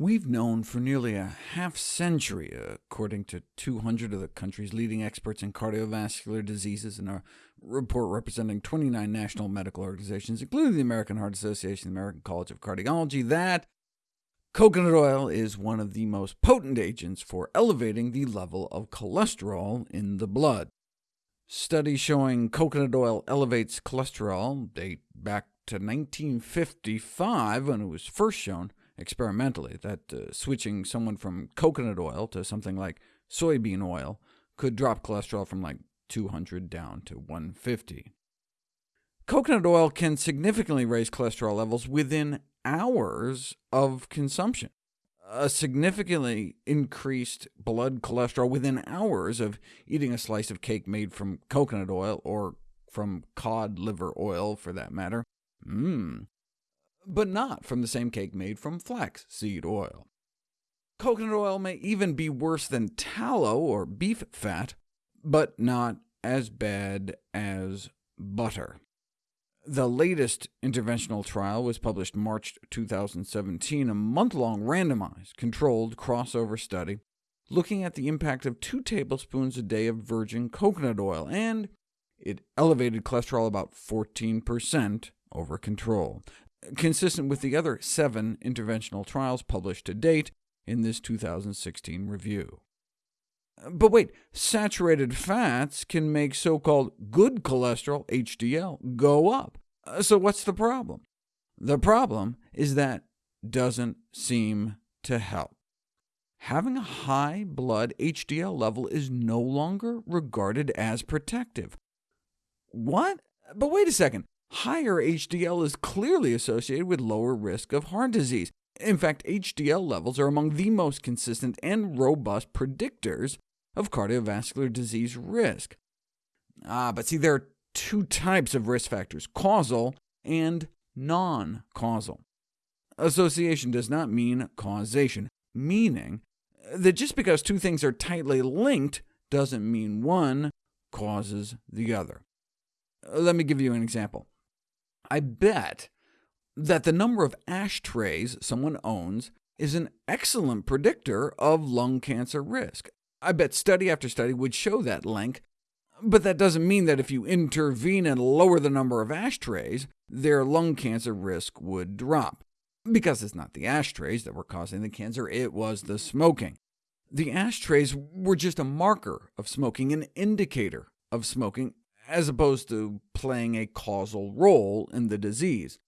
We've known for nearly a half-century, according to 200 of the country's leading experts in cardiovascular diseases in a report representing 29 national medical organizations, including the American Heart Association, the American College of Cardiology, that coconut oil is one of the most potent agents for elevating the level of cholesterol in the blood. Studies showing coconut oil elevates cholesterol date back to 1955, when it was first shown, experimentally, that uh, switching someone from coconut oil to something like soybean oil could drop cholesterol from like 200 down to 150. Coconut oil can significantly raise cholesterol levels within hours of consumption. A significantly increased blood cholesterol within hours of eating a slice of cake made from coconut oil, or from cod liver oil for that matter. Mmm, but not from the same cake made from flaxseed oil. Coconut oil may even be worse than tallow or beef fat, but not as bad as butter. The latest interventional trial was published March 2017, a month-long randomized, controlled crossover study looking at the impact of 2 tablespoons a day of virgin coconut oil, and it elevated cholesterol about 14% over control consistent with the other seven interventional trials published to date in this 2016 review. But wait, saturated fats can make so-called good cholesterol, HDL, go up. So what's the problem? The problem is that doesn't seem to help. Having a high blood HDL level is no longer regarded as protective. What? But wait a second. Higher HDL is clearly associated with lower risk of heart disease. In fact, HDL levels are among the most consistent and robust predictors of cardiovascular disease risk. Ah, but see, there are two types of risk factors, causal and non-causal. Association does not mean causation, meaning that just because two things are tightly linked doesn't mean one causes the other. Let me give you an example. I bet that the number of ashtrays someone owns is an excellent predictor of lung cancer risk. I bet study after study would show that link, but that doesn't mean that if you intervene and lower the number of ashtrays, their lung cancer risk would drop. Because it's not the ashtrays that were causing the cancer, it was the smoking. The ashtrays were just a marker of smoking, an indicator of smoking, as opposed to playing a causal role in the disease.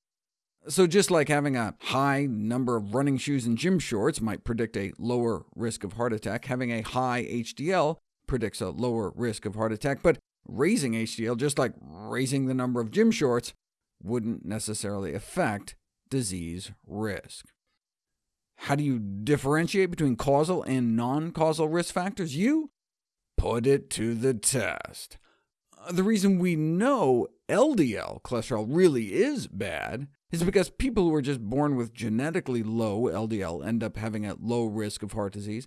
So just like having a high number of running shoes and gym shorts might predict a lower risk of heart attack, having a high HDL predicts a lower risk of heart attack, but raising HDL, just like raising the number of gym shorts, wouldn't necessarily affect disease risk. How do you differentiate between causal and non-causal risk factors? You put it to the test. Uh, the reason we know LDL cholesterol really is bad is because people who are just born with genetically low LDL end up having a low risk of heart disease,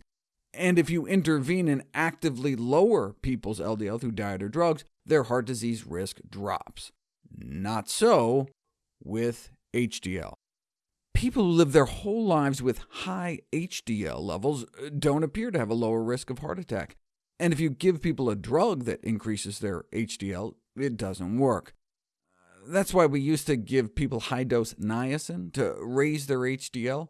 and if you intervene and actively lower people's LDL through diet or drugs, their heart disease risk drops. Not so with HDL. People who live their whole lives with high HDL levels uh, don't appear to have a lower risk of heart attack. And if you give people a drug that increases their HDL, it doesn't work. That's why we used to give people high-dose niacin to raise their HDL,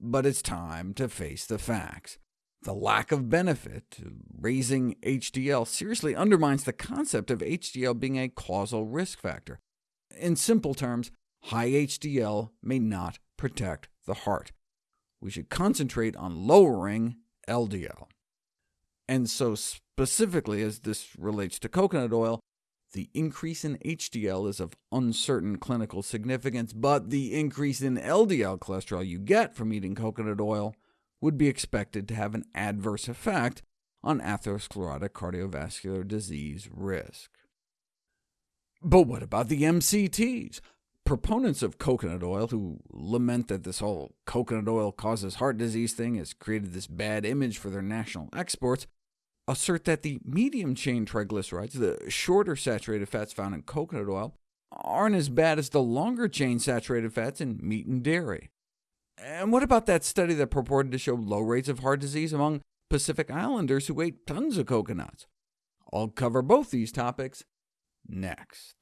but it's time to face the facts. The lack of benefit to raising HDL seriously undermines the concept of HDL being a causal risk factor. In simple terms, high HDL may not protect the heart. We should concentrate on lowering LDL. And so specifically as this relates to coconut oil, the increase in HDL is of uncertain clinical significance, but the increase in LDL cholesterol you get from eating coconut oil would be expected to have an adverse effect on atherosclerotic cardiovascular disease risk. But what about the MCTs? Proponents of coconut oil, who lament that this whole coconut oil causes heart disease thing has created this bad image for their national exports, assert that the medium-chain triglycerides, the shorter saturated fats found in coconut oil, aren't as bad as the longer-chain saturated fats in meat and dairy. And what about that study that purported to show low rates of heart disease among Pacific Islanders who ate tons of coconuts? I'll cover both these topics next.